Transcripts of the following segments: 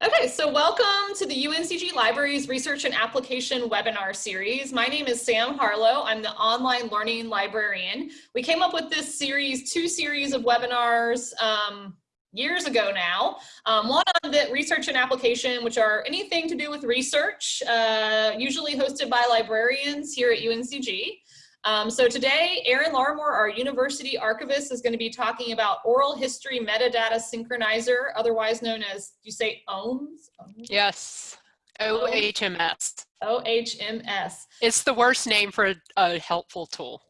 Okay, so welcome to the UNCG Libraries Research and Application webinar series. My name is Sam Harlow. I'm the online learning librarian. We came up with this series, two series of webinars um, years ago now. Um, one on the research and application, which are anything to do with research, uh, usually hosted by librarians here at UNCG. Um, so today, Erin Larmore, our university archivist, is going to be talking about oral history metadata synchronizer, otherwise known as, you say OHMS? Yes, OHMS. OHMS. It's the worst name for a, a helpful tool.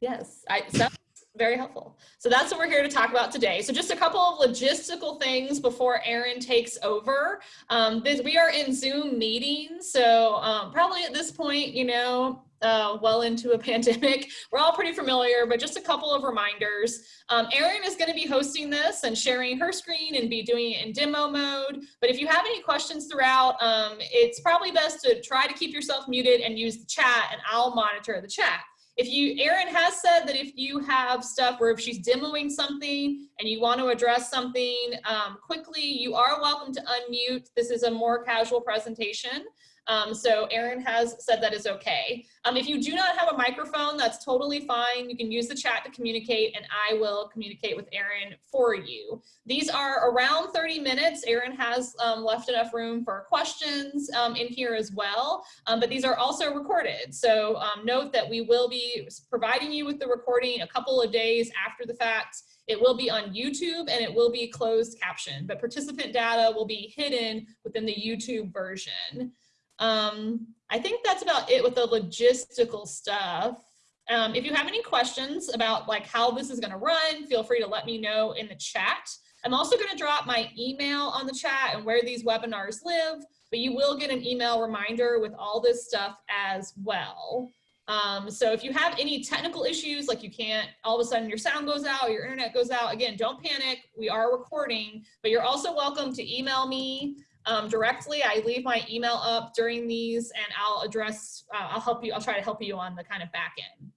Yes, I, sounds very helpful. So that's what we're here to talk about today. So just a couple of logistical things before Erin takes over. Um, this, we are in Zoom meetings, so um, probably at this point, you know, uh, well into a pandemic. We're all pretty familiar, but just a couple of reminders. Um, Erin is going to be hosting this and sharing her screen and be doing it in demo mode. But if you have any questions throughout, um, it's probably best to try to keep yourself muted and use the chat and I'll monitor the chat. If you, Erin has said that if you have stuff where if she's demoing something and you want to address something um, quickly, you are welcome to unmute. This is a more casual presentation. Um, so Erin has said that is okay. Um, if you do not have a microphone, that's totally fine. You can use the chat to communicate and I will communicate with Erin for you. These are around 30 minutes. Erin has um, left enough room for questions um, in here as well, um, but these are also recorded. So um, note that we will be providing you with the recording a couple of days after the fact. It will be on YouTube and it will be closed captioned, but participant data will be hidden within the YouTube version. Um, I think that's about it with the logistical stuff. Um, if you have any questions about like how this is gonna run, feel free to let me know in the chat. I'm also gonna drop my email on the chat and where these webinars live, but you will get an email reminder with all this stuff as well. Um, so if you have any technical issues, like you can't, all of a sudden your sound goes out, your internet goes out, again, don't panic, we are recording, but you're also welcome to email me um, directly. I leave my email up during these and I'll address, uh, I'll help you, I'll try to help you on the kind of back end.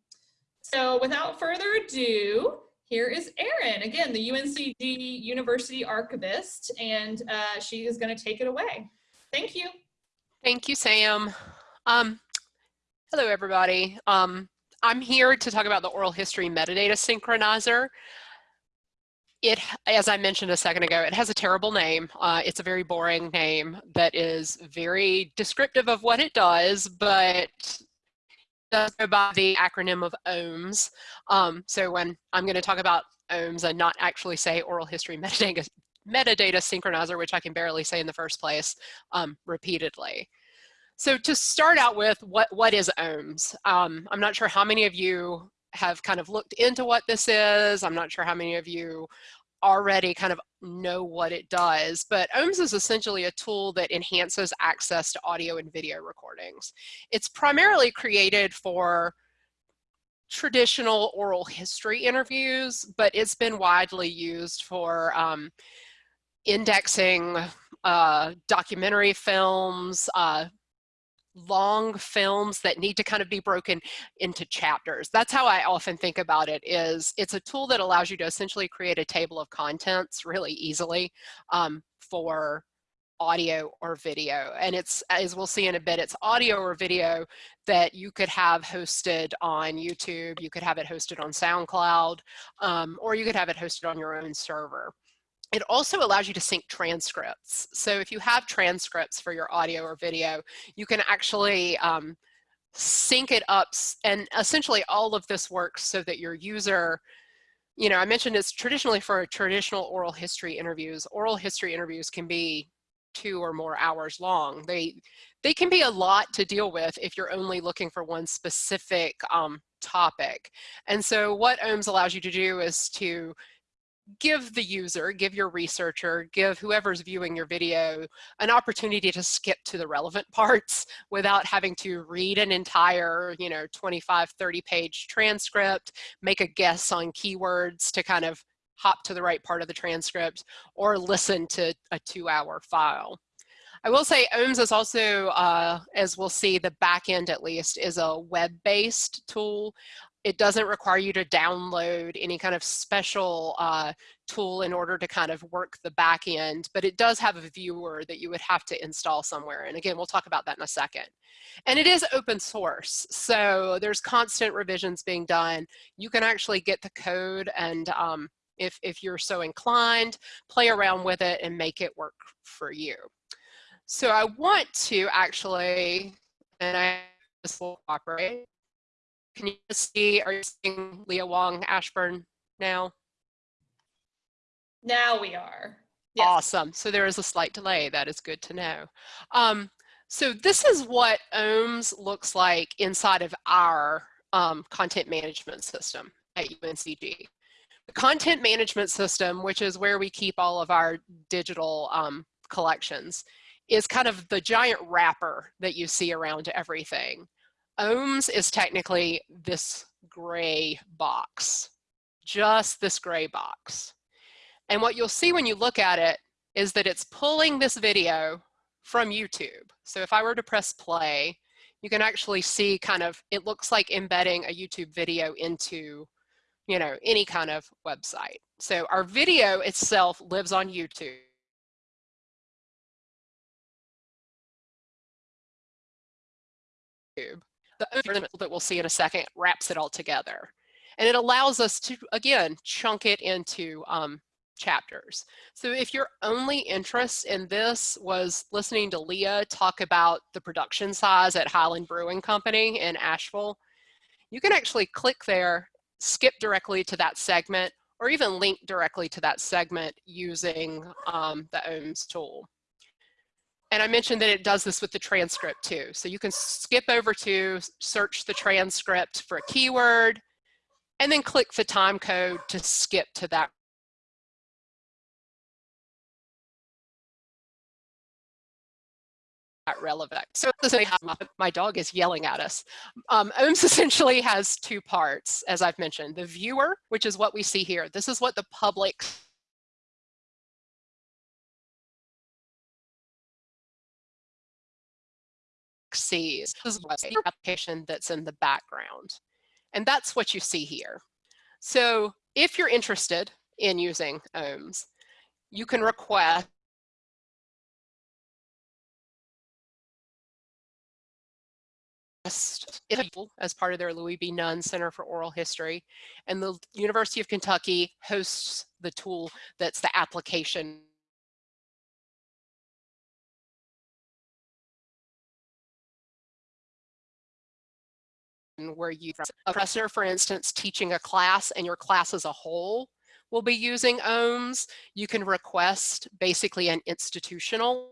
So without further ado, here is Erin, again, the UNCG University Archivist, and uh, she is gonna take it away. Thank you. Thank you, Sam. Um, hello, everybody. Um, I'm here to talk about the oral history metadata synchronizer it, as I mentioned a second ago, it has a terrible name. Uh, it's a very boring name that is very descriptive of what it does, but does go by the acronym of OHMS. Um, so when I'm going to talk about OHMS and not actually say oral history metadata, metadata synchronizer, which I can barely say in the first place, um, repeatedly. So to start out with, what, what is OHMS? Um, I'm not sure how many of you have kind of looked into what this is. I'm not sure how many of you already kind of know what it does, but OHMS is essentially a tool that enhances access to audio and video recordings. It's primarily created for traditional oral history interviews, but it's been widely used for um, indexing uh, documentary films, uh, long films that need to kind of be broken into chapters. That's how I often think about it is it's a tool that allows you to essentially create a table of contents really easily um, for audio or video. And it's, as we'll see in a bit, it's audio or video that you could have hosted on YouTube, you could have it hosted on SoundCloud, um, or you could have it hosted on your own server. It also allows you to sync transcripts. So if you have transcripts for your audio or video, you can actually um, sync it up and essentially all of this works so that your user, you know, I mentioned it's traditionally for traditional oral history interviews. Oral history interviews can be two or more hours long. They, they can be a lot to deal with if you're only looking for one specific um, topic. And so what OHMS allows you to do is to give the user, give your researcher, give whoever's viewing your video an opportunity to skip to the relevant parts without having to read an entire, you know, 25, 30 page transcript, make a guess on keywords to kind of hop to the right part of the transcript or listen to a two hour file. I will say OHMS is also, uh, as we'll see, the back end at least, is a web-based tool. It doesn't require you to download any kind of special uh, tool in order to kind of work the back end, but it does have a viewer that you would have to install somewhere. And again, we'll talk about that in a second. And it is open source, so there's constant revisions being done. You can actually get the code and um, if, if you're so inclined, play around with it and make it work for you. So I want to actually, and I this will operate. Can you see, are you seeing Leah Wong Ashburn now? Now we are. Yes. Awesome. So there is a slight delay. That is good to know. Um, so this is what OHMS looks like inside of our um, content management system at UNCG. The content management system, which is where we keep all of our digital um, collections, is kind of the giant wrapper that you see around everything. OHMS is technically this gray box, just this gray box. And what you'll see when you look at it is that it's pulling this video from YouTube. So if I were to press play, you can actually see kind of, it looks like embedding a YouTube video into, you know, any kind of website. So our video itself lives on YouTube. The algorithm that we'll see in a second wraps it all together. And it allows us to, again, chunk it into um, chapters. So if your only interest in this was listening to Leah talk about the production size at Highland Brewing Company in Asheville, you can actually click there, skip directly to that segment, or even link directly to that segment using um, the OHMS tool. And I mentioned that it does this with the transcript too. So you can skip over to search the transcript for a keyword and then click the time code to skip to that relevant. So my dog is yelling at us. Um, OHMS essentially has two parts, as I've mentioned. The viewer, which is what we see here. This is what the public sees. This is the application that's in the background. And that's what you see here. So if you're interested in using OHMS, you can request as part of their Louis B. Nunn Center for Oral History. And the University of Kentucky hosts the tool that's the application where you, a professor, for instance, teaching a class and your class as a whole will be using OHMS, you can request basically an institutional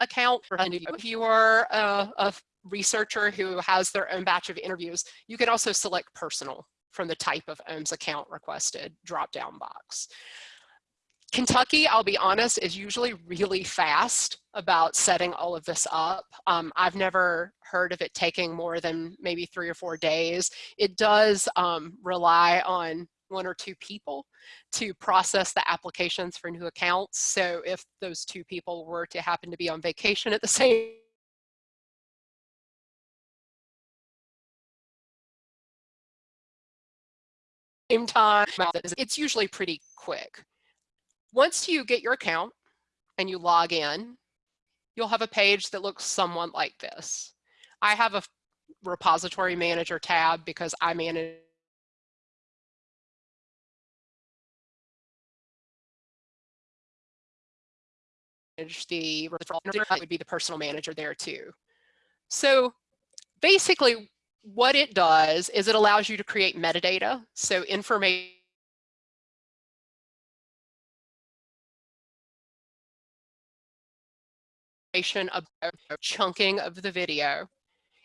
account if you are uh, a, a researcher who has their own batch of interviews, you can also select personal from the type of OHMS account requested drop down box. Kentucky, I'll be honest, is usually really fast about setting all of this up. Um, I've never heard of it taking more than maybe three or four days. It does um, rely on one or two people to process the applications for new accounts. So if those two people were to happen to be on vacation at the same same time, it's usually pretty quick. Once you get your account and you log in, you'll have a page that looks somewhat like this. I have a repository manager tab because I manage the that would be the personal manager there too. So basically what it does is it allows you to create metadata. So information about chunking of the video.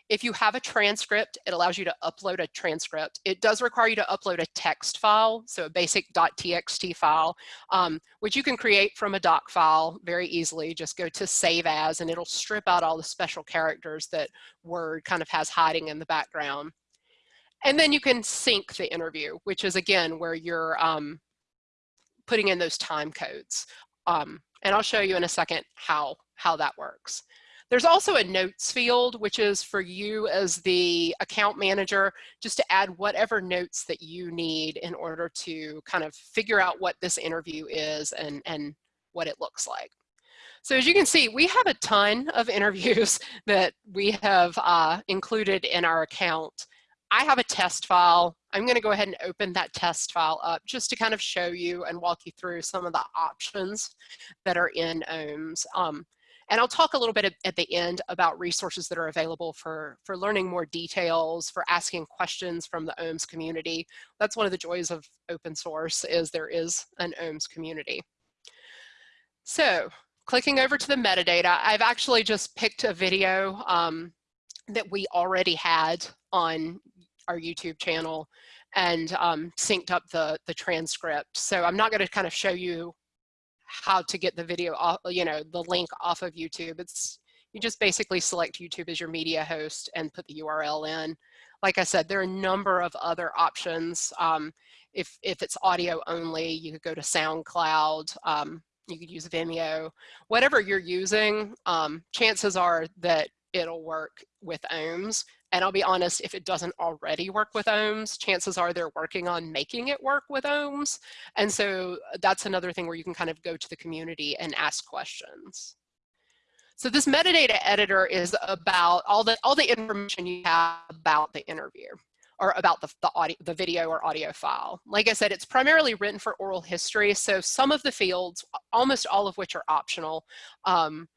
If you have a transcript, it allows you to upload a transcript. It does require you to upload a text file, so a basic .txt file, um, which you can create from a doc file very easily. Just go to save as and it'll strip out all the special characters that Word kind of has hiding in the background. And then you can sync the interview, which is again where you're um, putting in those time codes. Um, and I'll show you in a second how how that works. There's also a notes field, which is for you as the account manager, just to add whatever notes that you need in order to kind of figure out what this interview is and, and what it looks like. So as you can see, we have a ton of interviews that we have uh, included in our account. I have a test file. I'm going to go ahead and open that test file up just to kind of show you and walk you through some of the options that are in OHMS. Um, and I'll talk a little bit at the end about resources that are available for, for learning more details, for asking questions from the OHMS community. That's one of the joys of open source is there is an OHMS community. So clicking over to the metadata, I've actually just picked a video um, that we already had on our YouTube channel and um, synced up the, the transcript. So I'm not gonna kind of show you how to get the video off, you know, the link off of YouTube. It's, you just basically select YouTube as your media host and put the URL in. Like I said, there are a number of other options. Um, if, if it's audio only, you could go to SoundCloud, um, you could use Vimeo, whatever you're using, um, chances are that it'll work with OHMS. And I'll be honest, if it doesn't already work with OHMS, chances are they're working on making it work with OHMS. And so uh, that's another thing where you can kind of go to the community and ask questions. So this metadata editor is about all the, all the information you have about the interview or about the, the, audio, the video or audio file. Like I said, it's primarily written for oral history. So some of the fields, almost all of which are optional, um,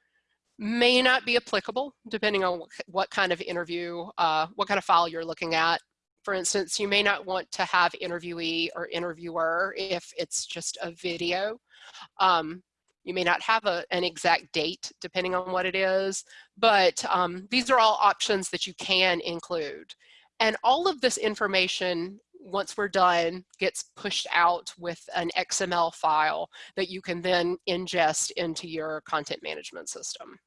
may not be applicable depending on what kind of interview, uh, what kind of file you're looking at. For instance, you may not want to have interviewee or interviewer if it's just a video. Um, you may not have a, an exact date depending on what it is, but um, these are all options that you can include. And all of this information once we're done, gets pushed out with an XML file that you can then ingest into your content management system.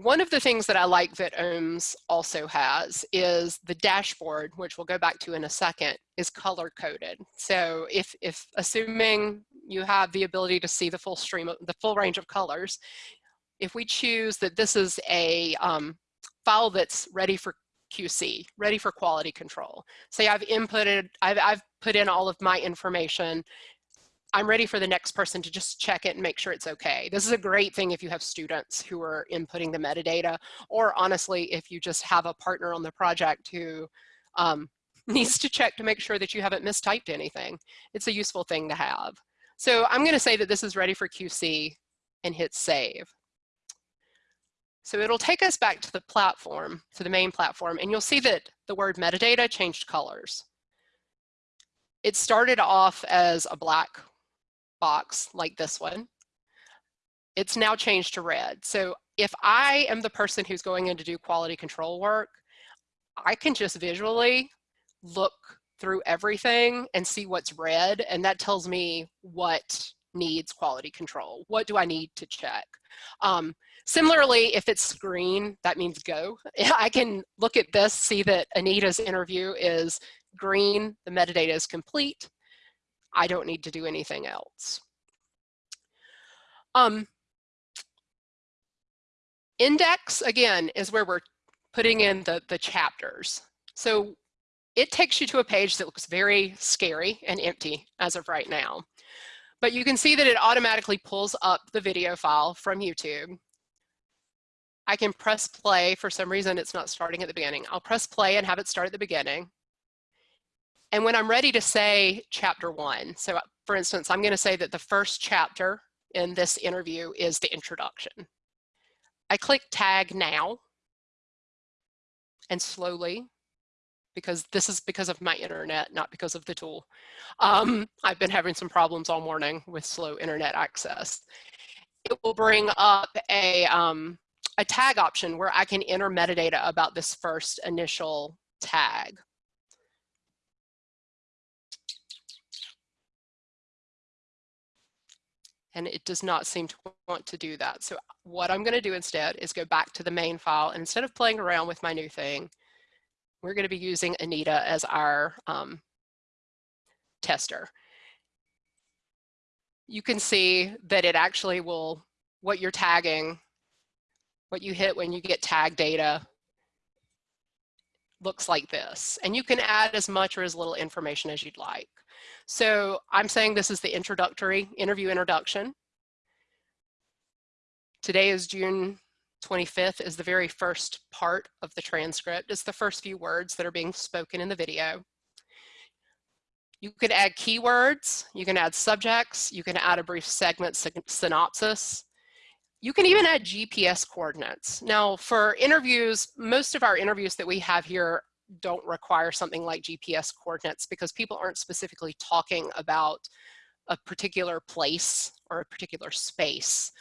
One of the things that I like that OHMS also has is the dashboard, which we'll go back to in a second, is color coded. So if, if assuming you have the ability to see the full stream, of, the full range of colors, if we choose that this is a um, file that's ready for QC, ready for quality control. Say I've inputted, I've, I've put in all of my information I'm ready for the next person to just check it and make sure it's okay. This is a great thing if you have students who are inputting the metadata, or honestly, if you just have a partner on the project who um, needs to check to make sure that you haven't mistyped anything. It's a useful thing to have. So I'm gonna say that this is ready for QC and hit save. So it'll take us back to the platform, to the main platform, and you'll see that the word metadata changed colors. It started off as a black box like this one, it's now changed to red. So if I am the person who's going in to do quality control work, I can just visually look through everything and see what's red and that tells me what needs quality control. What do I need to check? Um, similarly, if it's green, that means go. I can look at this, see that Anita's interview is green, the metadata is complete. I don't need to do anything else. Um, index, again, is where we're putting in the, the chapters. So it takes you to a page that looks very scary and empty as of right now. But you can see that it automatically pulls up the video file from YouTube. I can press play. For some reason, it's not starting at the beginning. I'll press play and have it start at the beginning. And when I'm ready to say chapter one, so uh, for instance, I'm gonna say that the first chapter in this interview is the introduction. I click tag now and slowly, because this is because of my internet, not because of the tool. Um, I've been having some problems all morning with slow internet access. It will bring up a, um, a tag option where I can enter metadata about this first initial tag. And it does not seem to want to do that. So what I'm gonna do instead is go back to the main file and instead of playing around with my new thing, we're gonna be using Anita as our um, tester. You can see that it actually will what you're tagging, what you hit when you get tag data looks like this. And you can add as much or as little information as you'd like. So I'm saying this is the introductory interview introduction. Today is June 25th is the very first part of the transcript. It's the first few words that are being spoken in the video. You could add keywords, you can add subjects, you can add a brief segment synopsis. You can even add GPS coordinates. Now for interviews, most of our interviews that we have here don't require something like GPS coordinates because people aren't specifically talking about a particular place or a particular space.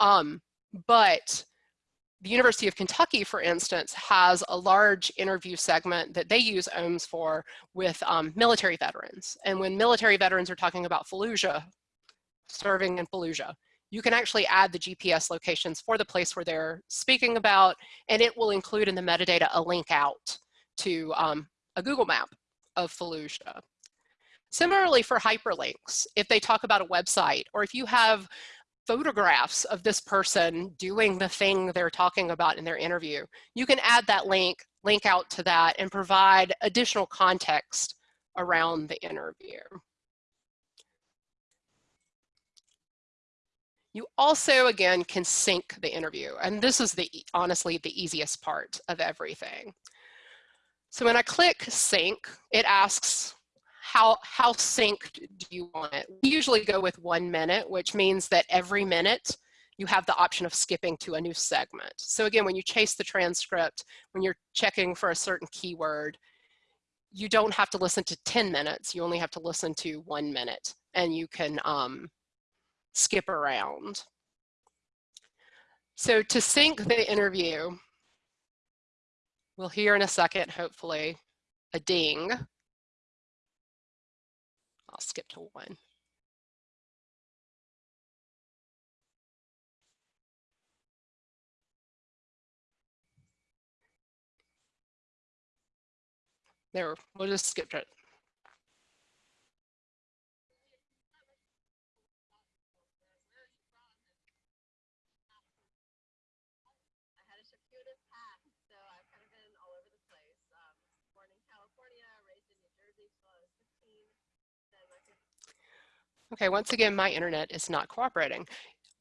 Um, but the University of Kentucky, for instance, has a large interview segment that they use OHMS for with um, military veterans. And when military veterans are talking about Fallujah, serving in Fallujah, you can actually add the GPS locations for the place where they're speaking about, and it will include in the metadata a link out to um, a Google map of Fallujah. Similarly for hyperlinks, if they talk about a website, or if you have photographs of this person doing the thing they're talking about in their interview. You can add that link, link out to that and provide additional context around the interview. You also, again, can sync the interview. And this is the honestly the easiest part of everything. So when I click sync, it asks how, how synced do you want it? We usually go with one minute, which means that every minute you have the option of skipping to a new segment. So again, when you chase the transcript, when you're checking for a certain keyword, you don't have to listen to 10 minutes, you only have to listen to one minute and you can um, skip around. So to sync the interview, we'll hear in a second, hopefully, a ding. I'll skip to one. There, we'll just skip it. Okay, once again, my internet is not cooperating.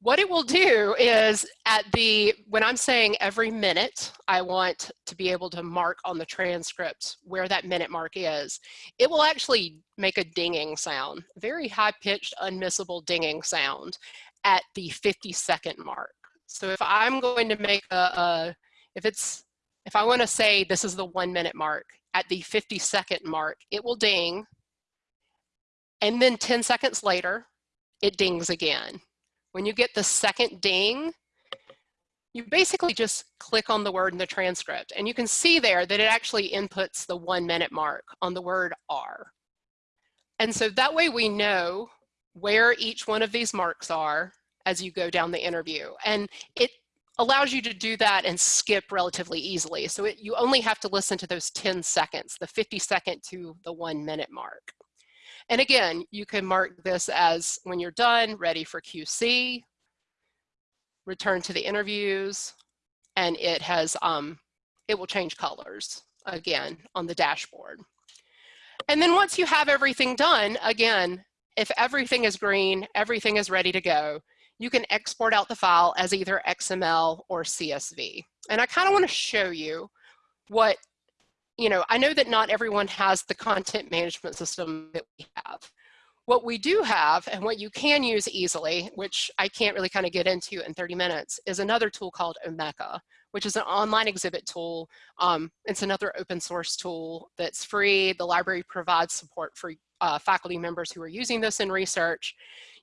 What it will do is at the, when I'm saying every minute, I want to be able to mark on the transcript where that minute mark is. It will actually make a dinging sound, very high pitched, unmissable dinging sound at the 50 second mark. So if I'm going to make a, a if it's, if I want to say this is the one minute mark, at the 50 second mark, it will ding and then 10 seconds later, it dings again. When you get the second ding, you basically just click on the word in the transcript and you can see there that it actually inputs the one minute mark on the word R. And so that way we know where each one of these marks are as you go down the interview. And it allows you to do that and skip relatively easily. So it, you only have to listen to those 10 seconds, the 50 second to the one minute mark. And again, you can mark this as when you're done, ready for QC, return to the interviews, and it has, um, it will change colors again on the dashboard. And then once you have everything done, again, if everything is green, everything is ready to go, you can export out the file as either XML or CSV. And I kind of want to show you what you know, I know that not everyone has the content management system that we have. What we do have and what you can use easily, which I can't really kind of get into in 30 minutes, is another tool called Omeka, which is an online exhibit tool. Um, it's another open source tool that's free. The library provides support for uh, faculty members who are using this in research.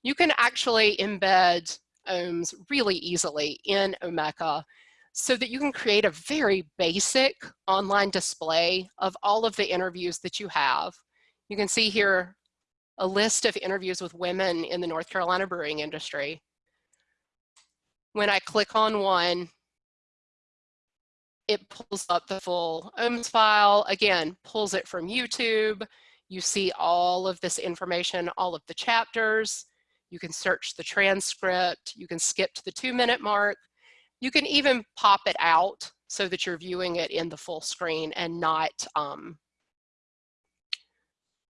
You can actually embed OHMS really easily in Omeka so that you can create a very basic online display of all of the interviews that you have. You can see here a list of interviews with women in the North Carolina brewing industry. When I click on one, it pulls up the full OHMS file, again, pulls it from YouTube. You see all of this information, all of the chapters. You can search the transcript. You can skip to the two minute mark. You can even pop it out so that you're viewing it in the full screen and not um,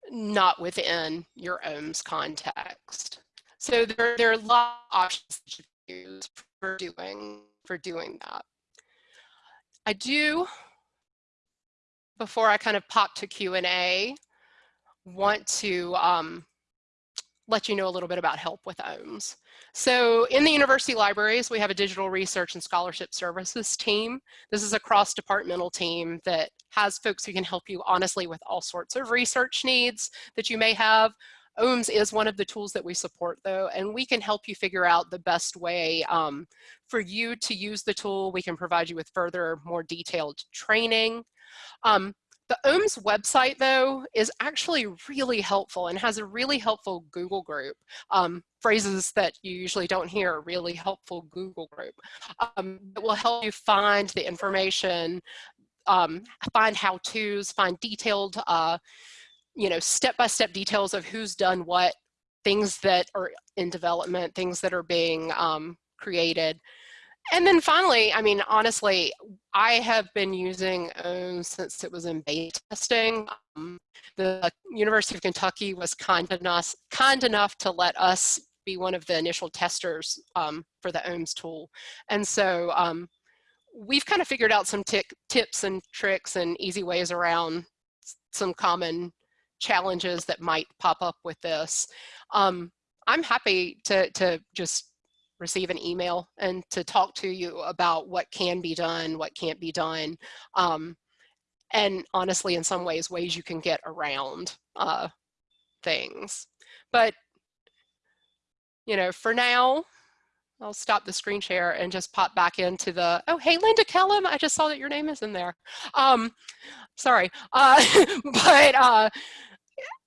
not within your OHMS context. So there, there are a lot of options that you use for doing, for doing that. I do, before I kind of pop to Q&A, want to um, let you know a little bit about help with OHMS. So in the university libraries, we have a digital research and scholarship services team. This is a cross-departmental team that has folks who can help you honestly with all sorts of research needs that you may have. OHMS is one of the tools that we support though, and we can help you figure out the best way um, for you to use the tool. We can provide you with further, more detailed training. Um, the OHMS website, though, is actually really helpful and has a really helpful Google group. Um, phrases that you usually don't hear, really helpful Google group. Um, that will help you find the information, um, find how-tos, find detailed, uh, you know, step-by-step -step details of who's done what, things that are in development, things that are being um, created. And then finally, I mean, honestly, I have been using OHMS since it was in beta testing. Um, the University of Kentucky was kind enough, kind enough to let us be one of the initial testers um, for the OHMS tool. And so um, we've kind of figured out some tips and tricks and easy ways around some common challenges that might pop up with this. Um, I'm happy to, to just receive an email and to talk to you about what can be done, what can't be done. Um, and honestly, in some ways, ways you can get around uh, things. But, you know, for now, I'll stop the screen share and just pop back into the, oh, hey, Linda Kellum, I just saw that your name is in there. Um, sorry, uh, but uh,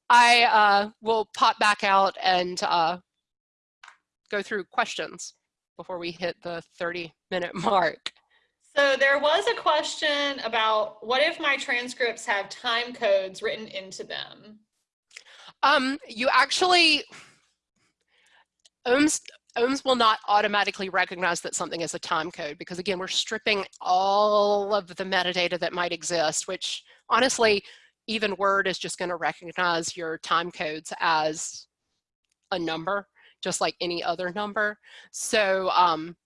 I uh, will pop back out and uh, go through questions before we hit the 30 minute mark. So there was a question about what if my transcripts have time codes written into them? Um, you actually, OHMS, OHMS will not automatically recognize that something is a time code because again, we're stripping all of the metadata that might exist, which honestly, even Word is just gonna recognize your time codes as a number just like any other number. So um,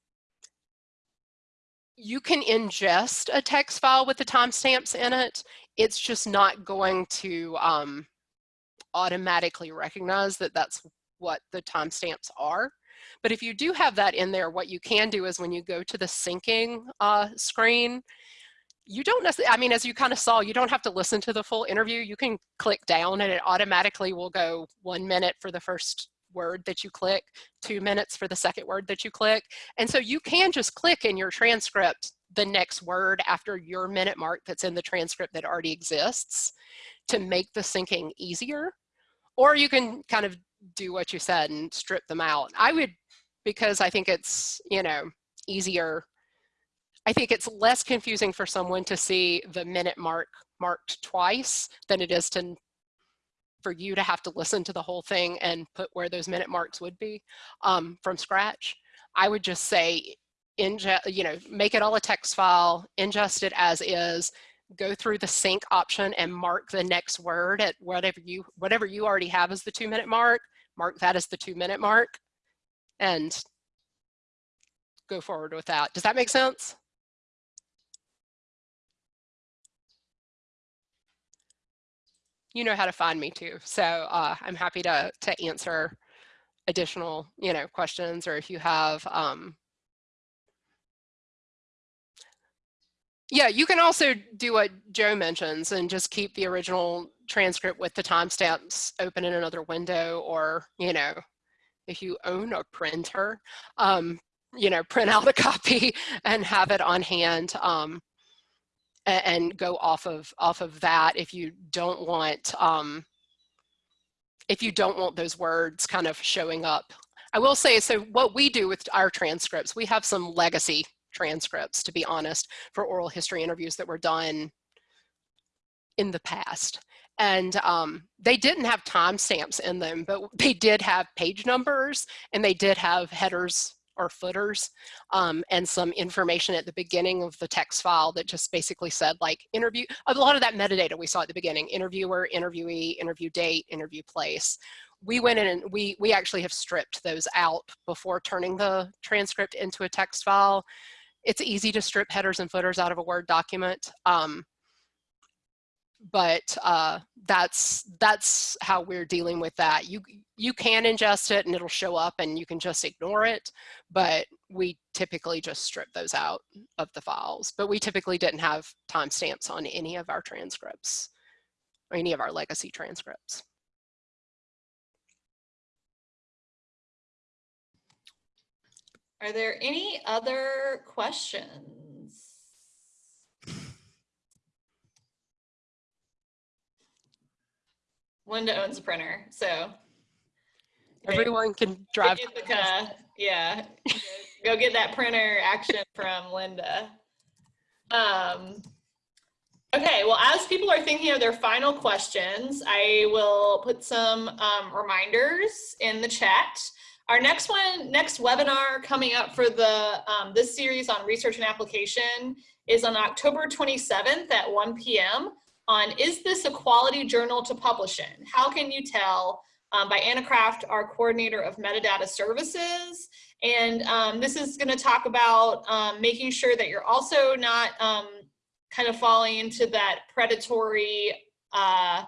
you can ingest a text file with the timestamps in it. It's just not going to um, automatically recognize that that's what the timestamps are. But if you do have that in there, what you can do is when you go to the syncing uh, screen, you don't necessarily, I mean, as you kind of saw, you don't have to listen to the full interview. You can click down and it automatically will go one minute for the first word that you click, two minutes for the second word that you click. And so you can just click in your transcript the next word after your minute mark that's in the transcript that already exists to make the syncing easier. Or you can kind of do what you said and strip them out. I would, because I think it's, you know, easier. I think it's less confusing for someone to see the minute mark marked twice than it is to for you to have to listen to the whole thing and put where those minute marks would be um, from scratch. I would just say, ingest, you know, make it all a text file, ingest it as is, go through the sync option and mark the next word at whatever you whatever you already have as the two minute mark, mark that as the two minute mark, and go forward with that. Does that make sense? You know how to find me too. So uh, I'm happy to, to answer additional, you know, questions or if you have, um, yeah, you can also do what Joe mentions and just keep the original transcript with the timestamps open in another window or, you know, if you own a printer, um, you know, print out a copy and have it on hand. Um, and go off of off of that if you don't want um, if you don't want those words kind of showing up. I will say, so what we do with our transcripts, we have some legacy transcripts, to be honest, for oral history interviews that were done in the past. and um, they didn't have timestamps in them, but they did have page numbers and they did have headers or footers um, and some information at the beginning of the text file that just basically said like interview, a lot of that metadata we saw at the beginning, interviewer, interviewee, interview date, interview place. We went in and we, we actually have stripped those out before turning the transcript into a text file. It's easy to strip headers and footers out of a Word document. Um, but uh, that's that's how we're dealing with that. You you can ingest it and it'll show up and you can just ignore it, but we typically just strip those out of the files. But we typically didn't have timestamps on any of our transcripts or any of our legacy transcripts. Are there any other questions? Linda owns a printer, so. Everyone can drive. Ithaca, yeah, go get that printer action from Linda. Um, okay, well, as people are thinking of their final questions, I will put some um, reminders in the chat. Our next one, next webinar coming up for the um, this series on research and application is on October 27th at 1 p.m on is this a quality journal to publish in? How can you tell? Um, by Anna Kraft, our coordinator of metadata services. And um, this is gonna talk about um, making sure that you're also not um, kind of falling into that predatory uh,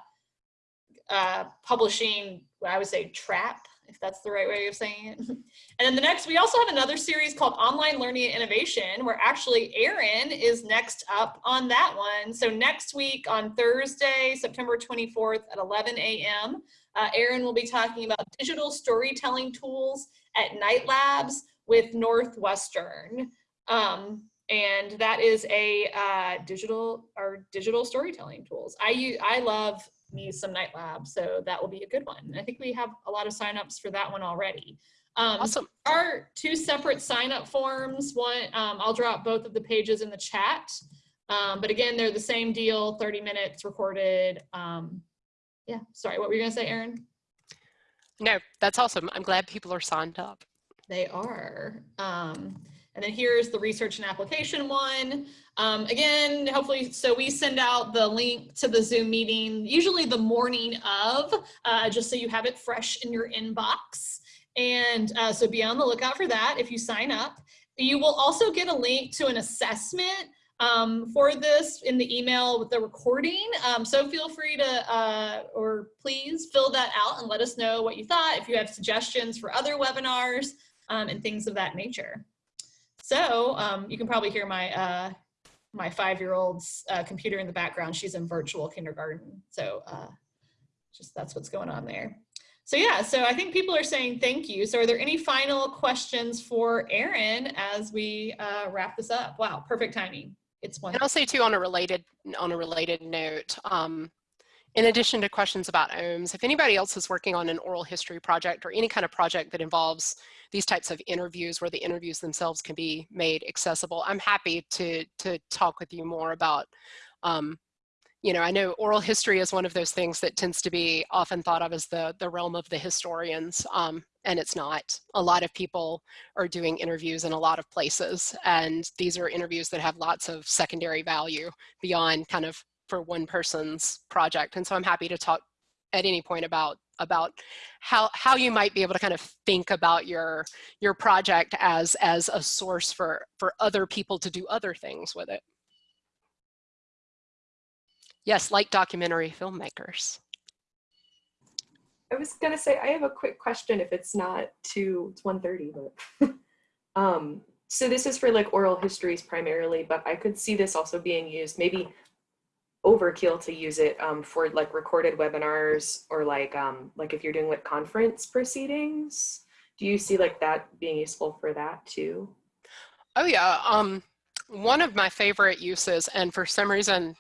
uh, publishing, I would say trap, if that's the right way of saying it. And then the next, we also have another series called Online Learning and Innovation, where actually Erin is next up on that one. So next week on Thursday, September 24th at 11 a.m., uh, will be talking about digital storytelling tools at Knight Labs with Northwestern. Um, and that is a uh, digital or digital storytelling tools. I I love me some Knight Lab, so that will be a good one. And I think we have a lot of signups for that one already. Um, awesome. Our two separate sign up forms. One, um, I'll drop both of the pages in the chat. Um, but again, they're the same deal, 30 minutes recorded. Um, yeah, sorry, what were you gonna say, Erin? No, that's awesome. I'm glad people are signed up. They are. Um, and then here's the research and application one. Um, again, hopefully, so we send out the link to the Zoom meeting, usually the morning of, uh, just so you have it fresh in your inbox. And uh, so be on the lookout for that if you sign up. You will also get a link to an assessment um, for this in the email with the recording. Um, so feel free to, uh, or please fill that out and let us know what you thought, if you have suggestions for other webinars um, and things of that nature. So um, you can probably hear my uh, my five-year-old's uh, computer in the background. She's in virtual kindergarten. So uh, just that's what's going on there. So yeah, so I think people are saying thank you. So are there any final questions for Erin as we uh, wrap this up? Wow, perfect timing. It's one. And I'll say too on a related on a related note, um, in addition to questions about OHMS, if anybody else is working on an oral history project or any kind of project that involves these types of interviews where the interviews themselves can be made accessible, I'm happy to, to talk with you more about, um, you know, I know oral history is one of those things that tends to be often thought of as the, the realm of the historians, um, and it's not. A lot of people are doing interviews in a lot of places, and these are interviews that have lots of secondary value beyond kind of for one person's project. And so I'm happy to talk at any point about about how how you might be able to kind of think about your your project as as a source for for other people to do other things with it. Yes, like documentary filmmakers. I was gonna say I have a quick question if it's not too it's 1:30, but um so this is for like oral histories primarily, but I could see this also being used maybe overkill to use it um, for like recorded webinars or like um, like if you're doing like conference proceedings. Do you see like that being useful for that too? Oh yeah, um, one of my favorite uses, and for some reason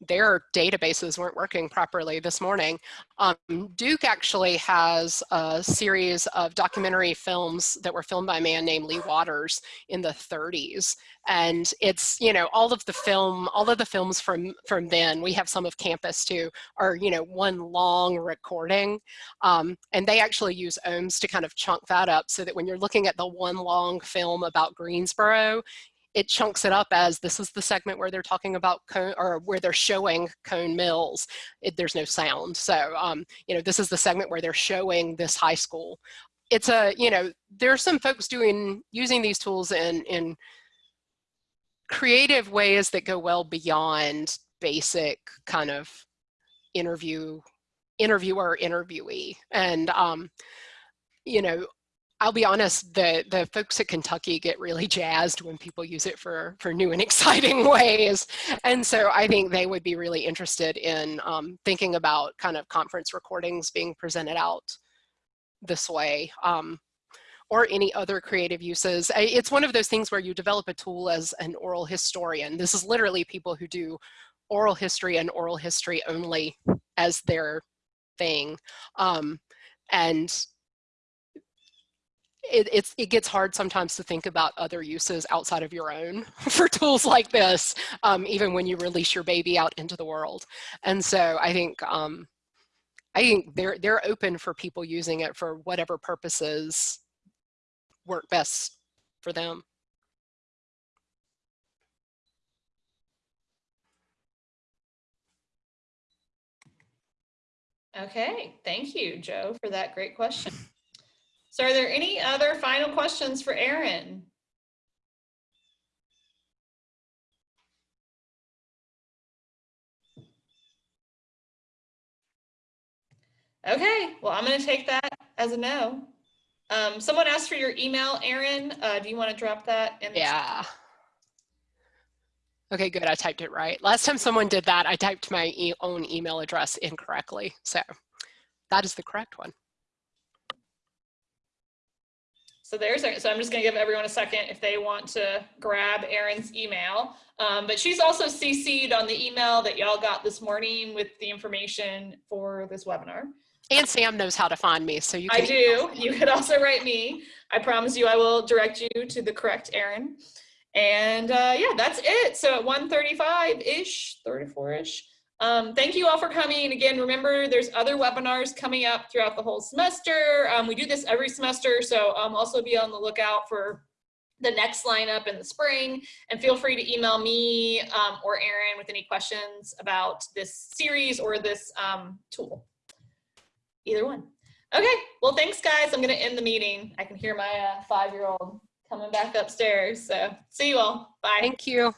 their databases weren't working properly this morning. Um, Duke actually has a series of documentary films that were filmed by a man named Lee Waters in the 30s. And it's, you know, all of the film, all of the films from, from then, we have some of campus too, are, you know, one long recording. Um, and they actually use OHMS to kind of chunk that up so that when you're looking at the one long film about Greensboro, it chunks it up as this is the segment where they're talking about cone or where they're showing cone mills. It, there's no sound. So, um, you know, this is the segment where they're showing this high school. It's a, you know, there's some folks doing, using these tools in, in creative ways that go well beyond basic kind of interview, interviewer, interviewee. And, um, you know, I'll be honest, the, the folks at Kentucky get really jazzed when people use it for, for new and exciting ways. And so I think they would be really interested in um, thinking about kind of conference recordings being presented out this way um, or any other creative uses. It's one of those things where you develop a tool as an oral historian. This is literally people who do oral history and oral history only as their thing. Um, and it, it's, it gets hard sometimes to think about other uses outside of your own for tools like this, um, even when you release your baby out into the world. And so I think, um, I think they're, they're open for people using it for whatever purposes work best for them. Okay, thank you, Joe, for that great question. So are there any other final questions for Erin? Okay, well, I'm going to take that as a no. Um, someone asked for your email, Erin. Uh, do you want to drop that? In yeah. Okay, good. I typed it right. Last time someone did that, I typed my e own email address incorrectly. So that is the correct one. So there's, so I'm just gonna give everyone a second if they want to grab Erin's email. Um, but she's also CC'd on the email that y'all got this morning with the information for this webinar. And Sam knows how to find me, so you I do. You could also write me. I promise you I will direct you to the correct Erin. And uh, yeah, that's it. So at 135-ish, 34-ish, um, thank you all for coming. Again, remember there's other webinars coming up throughout the whole semester. Um, we do this every semester, so um, also be on the lookout for the next lineup in the spring. And feel free to email me um, or Erin with any questions about this series or this um, tool. Either one. Okay, well, thanks guys. I'm gonna end the meeting. I can hear my uh, five-year-old coming back upstairs. So see you all. Bye. Thank you.